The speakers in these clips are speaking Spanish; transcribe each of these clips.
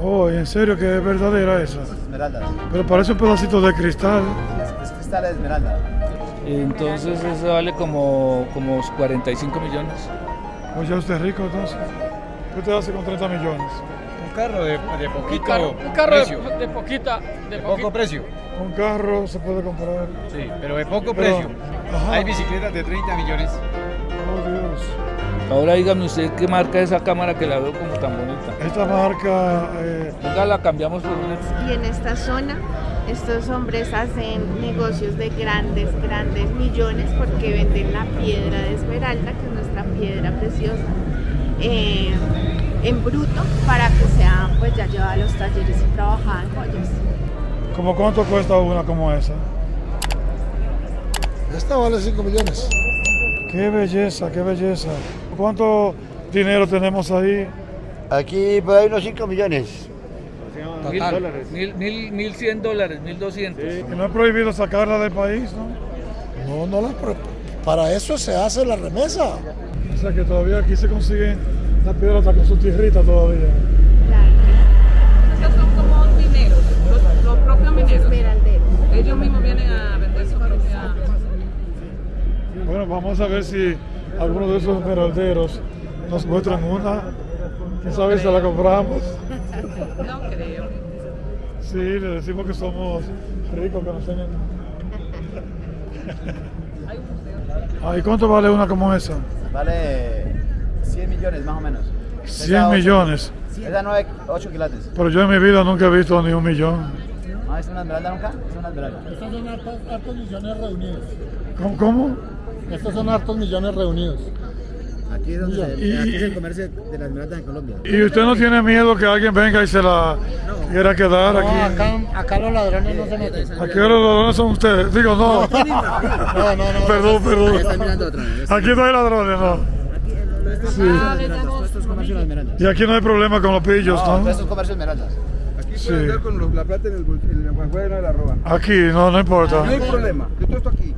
Oh, ¿en serio que es verdadera esa? Esmeralda. Pero parece un pedacito de cristal. Es, es cristal de esmeralda. Entonces eso vale como, como 45 millones. Pues ya usted es rico entonces. ¿Qué usted hace con 30 millones? Un carro de, de poquito Un carro, un carro precio. de, de poquita, de, poco precio. Un carro se puede comprar. Sí, pero de poco Pero- precio. Ajá. Hay bicicletas de 30 millones. Oh Dios. Ahora dígame usted qué marca es esa cámara que la veo como tan bonita. Esta marca, eh, Venga, la cambiamos por una. Y en esta zona, estos hombres hacen negocios de grandes, grandes millones porque venden la piedra de esmeralda, que es nuestra piedra preciosa, eh, en bruto para que sea pues ya llevada a los talleres y trabajada en joyas. ¿cómo cuánto cuesta una como esa? Esta vale 5 millones. Qué belleza, qué belleza. ¿Cuánto dinero tenemos ahí? Aquí por ahí unos 5 millones. Mil, mil, mil, mil cien dólares, mil doscientos. Que no es prohibido sacarla del país, ¿no? No, no la pro- Para eso se hace la remesa. O sea que todavía aquí se consiguen la piedra hasta con su tierrita todavía. Estos son como mineros, los, los propios mineros. Esmeralderos. Ellos mismos vienen a vender su propia. Bueno, vamos a ver si alguno de esos esmeralderos nos muestran una. Quién sabe si la compramos. No creo. Sí, le decimos que somos ricos, que nos tienen. Ah, ¿y cuánto vale una como esa? Vale 100 millones más o menos. 100 millones. Esa 9, 8 quilates. Pero yo en mi vida nunca he visto ni un millón. ¿No es una esmeralda nunca? Es una esmeralda. Estos son hartos, hartos millones reunidos. ¿Cómo? cómo? Estos son hartos millones reunidos. Aquí es donde se- Y- aquí es el comercio de las esmeraldas en Colombia. ¿Y usted no tiene miedo que alguien venga y se la quiera quedar No, aquí? acá, acá los ladrones no se meten. Aquí los ladrones son ustedes. Digo, no. No, no, no. Perdón, perdón. mirando otra vez. Aquí no hay ladrones, no. Sí. De esmeraldas. Y aquí no hay problema con los pillos, No, ¿no? esto es comercio de esmeraldas. Aquí Sí. andar con los- la plata en el, en el de la roba. Aquí, no, no importa. No hay problema. Yo todo esto aquí.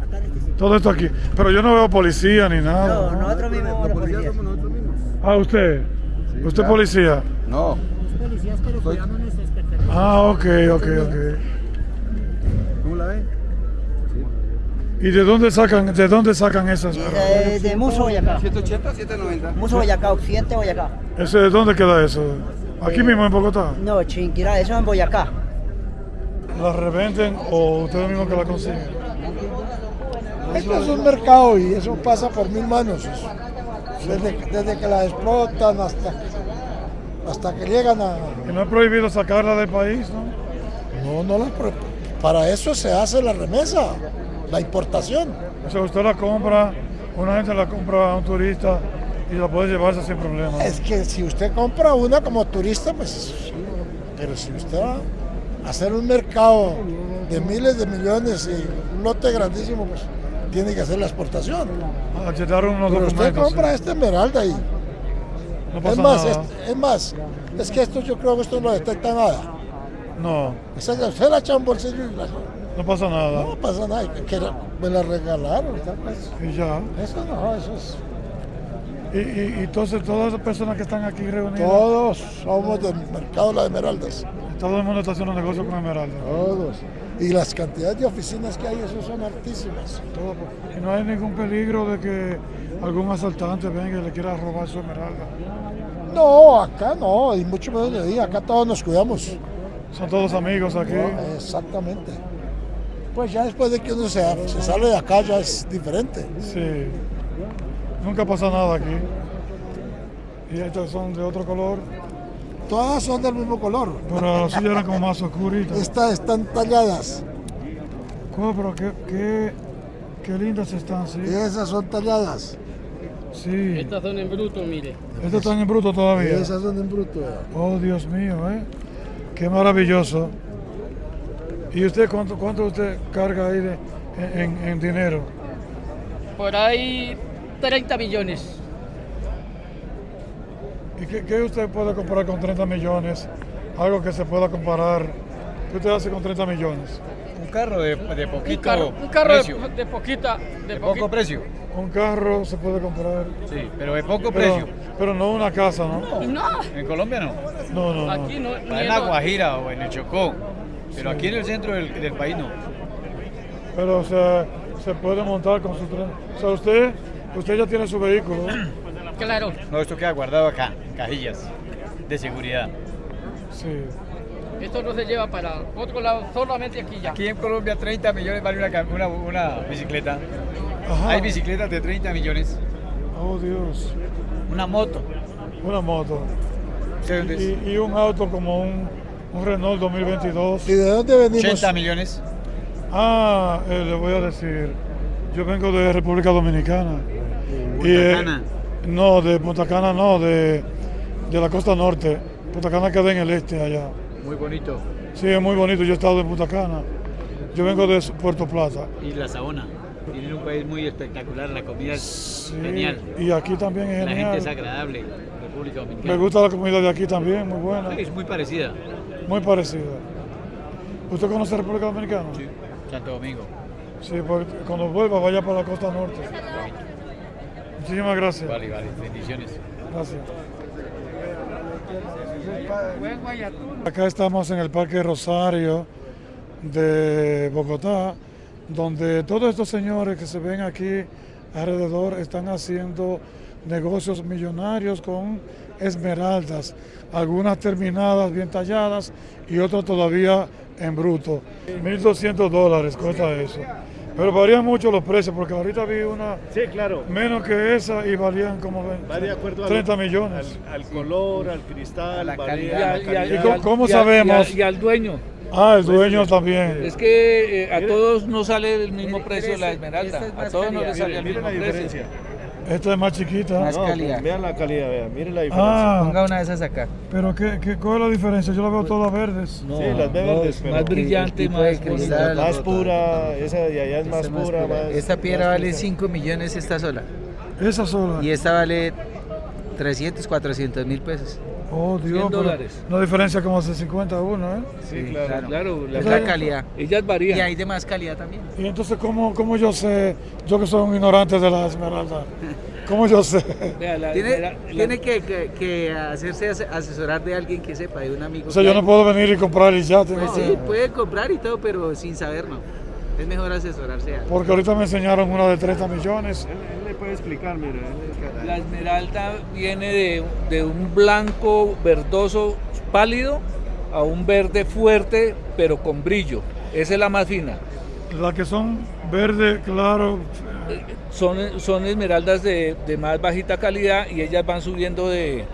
Todo esto aquí. Pero yo no veo policía ni nada. ¿no? nosotros mismos Los policías somos nosotros mismos. Ah, usted. ¿Usted claro. policía? No. Soy- Ah, ok, ok, ok. ¿Cómo la ven? ¿Y de dónde sacan, de dónde sacan esas? De, de Muso, Boyacá. 780, 790. Muso, Boyacá, Occidente, Boyacá. ¿Ese de dónde queda eso? Aquí mismo en Bogotá. No, Chinquirá, eso en Boyacá. ¿La revenden o ustedes mismos que la consiguen? Esto es un mercado y eso pasa por mil manos. Desde, desde que la explotan hasta, hasta que llegan a... ¿Y no es prohibido sacarla del país, no? No, no la... Para eso se hace la remesa, la importación. O sea, usted la compra, una gente la compra a un turista y la puede llevarse sin problema. Es que si usted compra una como turista, pues... Pero si usted va a hacer un mercado de miles de millones y un lote grandísimo, pues tiene que hacer la exportación. A llenar unos Pero usted compra esta esmeralda y... No Es pasa más, nada. es, es más, es que esto yo creo que esto no detecta nada. No, Esa, usted la echa un bolsillo y la- no pasa nada. no pasa nada, que, que me la regalaron. pues. Y ya. Eso no, eso es... Y, y- y entonces todas las personas que están aquí reunidas, Todos somos del mercado de las esmeraldas. todo el mundo está haciendo negocio con Esmeralda. Todos. Y las cantidades de oficinas que hay, eso son altísimas. Y no hay ningún peligro de que algún asaltante venga y le quiera robar su Esmeralda. No, acá no, y mucho menos de día, acá todos nos cuidamos. Son todos amigos aquí. No, exactamente. Pues ya después de que uno se, se sale de acá ya es diferente. Sí. Nunca pasa nada aquí. Y estas son de otro color, Todas son del mismo color. pero las suyas eran como más oscuritas. Estas están talladas ¿Cómo? Pero qué, qué, qué lindas están, sí. y esas son talladas. Sí. Estas son en bruto, mire. Estas están en bruto Y todavía. esas son en bruto. Oh, Dios mío, ¿eh? Qué maravilloso. ¿Y usted cuánto, cuánto usted carga ahí de, en, en dinero? Por ahí 30 millones. ¿Y qué, qué usted puede comprar con 30 millones? Algo que se pueda comparar. ¿Qué usted hace con 30 millones? Un carro de, de poquito Un carro, un carro de, precio. de poquita, de, de poco precio. un carro se puede comprar. Sí, pero de poco Pero, precio. pero no una casa, ¿no? No, En Colombia no. No, no, no. aquí no. En la en- Guajira o en el Chocó. Pero aquí en el centro del, del país no. Pero o sea, se puede montar con su tren. O sea, usted, usted ya tiene su vehículo. Claro. No, esto queda guardado acá, en cajillas de seguridad. Sí. Esto no se lleva para otro lado, solamente aquí ya. Aquí en Colombia 30 millones vale una, una, una bicicleta. Ajá. Hay bicicletas de 30 millones. Oh, Dios. Una moto. Una moto. Y, y un auto como un, un Renault 2022. ¿Y de dónde venimos? 80 millones. Ah, eh, le voy a decir. Yo vengo de República Dominicana. Y, eh. No, de Punta Cana no, de, de la costa norte. Punta Cana queda en el este allá. Muy bonito. Sí, es muy bonito. Yo he estado en Punta Cana. Yo vengo de Puerto Plata. Y la Sabona. Tienen un país muy espectacular. La comida es Sí, genial. Y aquí también es La gente es genial. agradable. República Dominicana. Me gusta la comida de aquí también, muy buena. Es muy parecida. Muy parecida. ¿Usted conoce República Dominicana? Sí. Santo Domingo. Sí, porque cuando vuelva vaya para la costa norte. Muchísimas gracias. Vale, vale. Bendiciones. Gracias. Acá estamos en el Parque Rosario de Bogotá, donde todos estos señores que se ven aquí alrededor están haciendo negocios millonarios con esmeraldas, algunas terminadas, bien talladas y otras todavía en bruto. 1.200 dólares cuesta eso. Pero varían mucho los precios, porque ahorita vi una Sí, claro. menos que esa y valían como 20, Va de acuerdo al- 30 millones. Al, al color, al cristal, la calidad, la y al- calidad. ¿Y cómo- cómo y al- sabemos? Y al, y al dueño. Ah, el dueño también. Es que eh, a todos no sale el mismo precio la esmeralda. A todos no les sale el Miren mismo la precio. Esta es más chiquita. Más No, calidad. vean la calidad, vean, miren la diferencia. Ah, Ponga una de esas acá. pero ¿qué, qué, ¿cuál es la diferencia? Yo la veo todas verdes. No, Sí, las ve no, verdes, es pero- más brillante, tipo más cristal. más pura, esa de allá es más pura, más. Esta piedra más vale cristal. 5 millones esta sola. Esa sola. Y esta vale 300, 400 mil pesos. Oh, Dios. 100 pero dólares. Una diferencia como de 50 a 1, ¿eh? Sí, claro. Claro, la, Es la calidad. ellas Y varían. hay de más calidad también. Y entonces, ¿cómo, ¿cómo yo sé? Yo que soy un ignorante de la esmeralda. ¿Cómo yo sé? Vea, la- Tiene, la- la- tiene que, que- que hacerse ase- asesorar de alguien que sepa, de un amigo. O sea, yo no puedo venir y comprar y ya. tengo Pues que- sí, puede comprar y todo, pero sin saber no. Es mejor asesorarse. a- Porque ahorita me enseñaron una de 30 millones. Puede explicar, mira. él- La esmeralda viene de, de un blanco verdoso pálido a un verde fuerte pero con brillo. Esa es la más fina. Las que son verde, claro. Son, son esmeraldas de, de más bajita calidad y ellas van subiendo de,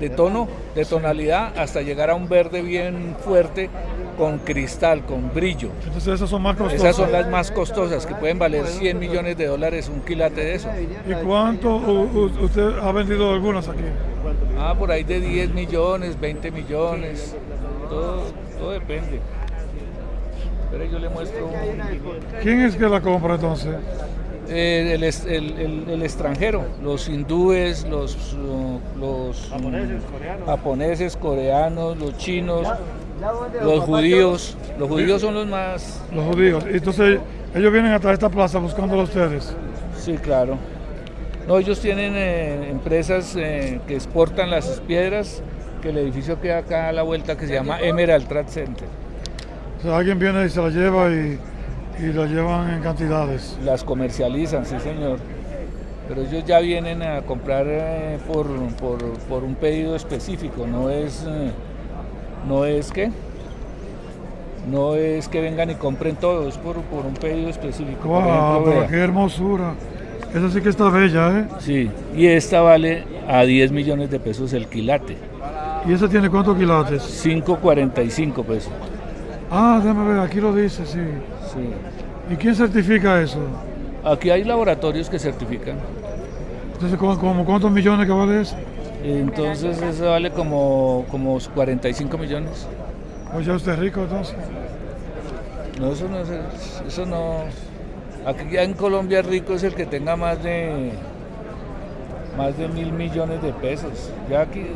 de tono, de tonalidad, hasta llegar a un verde bien fuerte con cristal, con brillo. Entonces, esas son más costosas. Esas son las más costosas, que pueden valer 100 millones de dólares un quilate de eso. ¿Y cuánto usted ha vendido algunas aquí? Ah, por ahí de 10 millones, 20 millones, todo, todo depende. Pero yo le muestro ¿Quién es que la compra entonces? Eh, el, el- el- el extranjero, los hindúes, los, uh, los Japoneses, coreanos. japoneses, coreanos, los chinos, los judíos. Los judíos son los más... Los judíos. Entonces, ellos vienen hasta esta plaza buscándolo a ustedes. Sí, claro. No, ellos tienen eh, empresas eh, que exportan las piedras, que el edificio queda acá a la vuelta que se llama Emerald Trade Center. O sea, alguien viene y se la lleva y, y la llevan en cantidades. Las comercializan, sí señor. Pero ellos ya vienen a comprar eh, por, por, por un pedido específico, no es, eh, no es que, no es que vengan y compren todo, es por, por un pedido específico. ¡Wow! ejemplo, Pero vea. qué hermosura. Esa sí que está bella, ¿eh? Sí, y esta vale a 10 millones de pesos el quilate, ¿Y esa tiene cuántos quilates? 5.45 pesos. Ah, déjame ver, aquí lo dice, sí. Sí. ¿Y quién certifica eso? Aquí hay laboratorios que certifican. Entonces, ¿cómo, cómo cuántos millones que vale eso? Entonces eso vale como, como 45 millones. Pues ya usted es rico entonces. No, eso no es, eso no. Aquí ya en Colombia rico es el que tenga más de más de mil millones de pesos. Ya aquí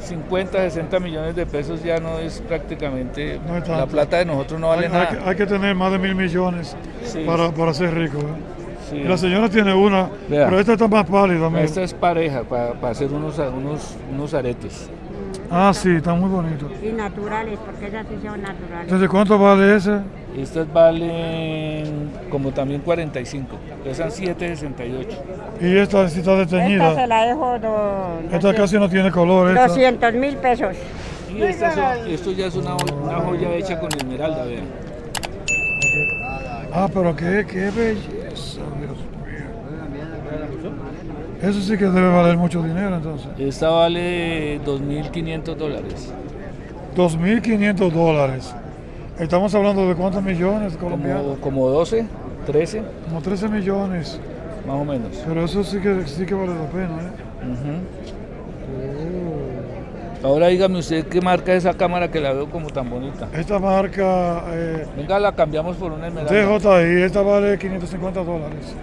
50, 60 millones de pesos ya no es prácticamente No es la plata de nosotros no vale hay, nada. hay que, hay que tener más de mil millones Sí. para, para ser rico. ¿eh? Sí. La señora tiene una, Vea. pero esta está más pálida. Esta es pareja para hacer unos, unos, unos aretes. Ah, sí, está muy bonito. Y naturales, porque esas sí son naturales. Entonces, ¿cuánto vale ese? Estas valen como también 45, pesan 7,68. Y esta sí está Esta se la dejo do- Esta casi no tiene color. Esta. 200 mil pesos. Y esta son- esto ya es una joya hecha con esmeralda, vean. Ah, pero qué, qué belleza, Dios mío. Eso sí que debe valer mucho dinero entonces. Esta vale 2.500 dólares. 2.500 dólares. Estamos hablando de cuántos millones colombianos. Como, como 12, 13, Como 13 millones. más o menos. Pero eso sí que, sí que vale la pena, ¿eh? Ahora dígame usted qué marca es esa cámara que la veo como tan bonita. Esta marca eh, Venga, la cambiamos por una esmeralda. DJI, esta vale 550 dólares.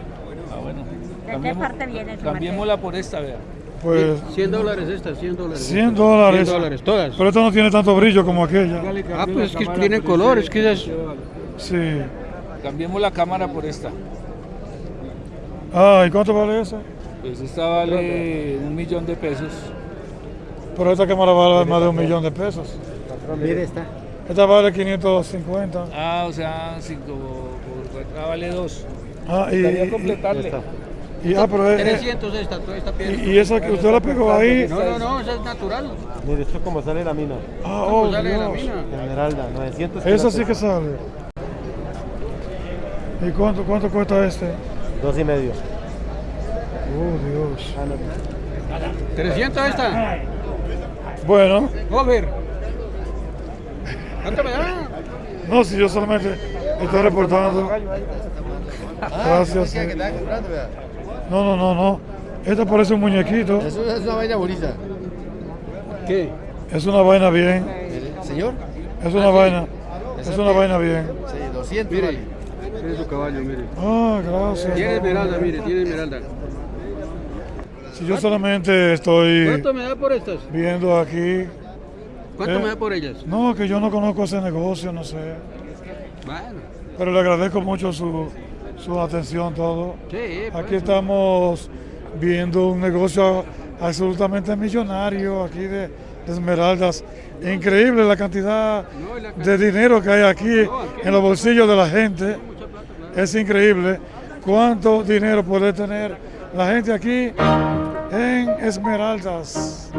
Ah, bueno. ¿De qué parte viene Cambiémosla por esta, vea. Pues 100 dólares estas, 100 dólares. 100 dólares. 100 dólares, todas. Pero esta no tiene tanto brillo como aquella. Ah, pues es que tienen color, es que es... Sí. Cambiemos la cámara por esta. Ah, ¿y cuánto vale esa? Pues esta vale un millón de pesos. Pero esta cámara vale más de un millón de pesos. Mire esta. Esta vale 550. Ah, o sea, cinco, por, ah, vale dos. Ah, y, Estaría y- completarle. Y- ah, pero es- 300 esta, esta piedra. y, y esa que usted la pegó ahí. No, no, no, esa es natural. Mire, esto es como sale la mina. Ah, ¿Cómo oh, sale de la Dios. mina? Esmeralda, 900. Esa sí que sale. ¿Y cuánto, cuánto cuesta este? Dos y medio. Oh, Dios. 300 esta. Bueno, Over. ¿Cuánto me da? no, si yo solamente estoy reportando. Gracias. que estaba comprando, vea. No, no, no, no. Esta parece un muñequito. Eso es una vaina bonita. ¿Qué? Es una vaina bien. Señor, Es una vaina. Es una vaina bien. sí, 200 Mire, vale. mire su caballo, mire. Ah, gracias. Tiene esmeralda, mire, tiene esmeralda. Si yo solamente estoy ¿Cuánto me da por estas? viendo aquí. ¿Cuánto Eh, me da por ellas? No, que yo no conozco ese negocio, no sé. Bueno, Pero le agradezco mucho su, su atención, todo. sí, pues. Aquí estamos viendo un negocio absolutamente millonario aquí de, de esmeraldas. Increíble la cantidad de dinero que hay aquí en los bolsillos de la gente. Es increíble cuánto dinero puede tener la gente aquí en esmeraldas.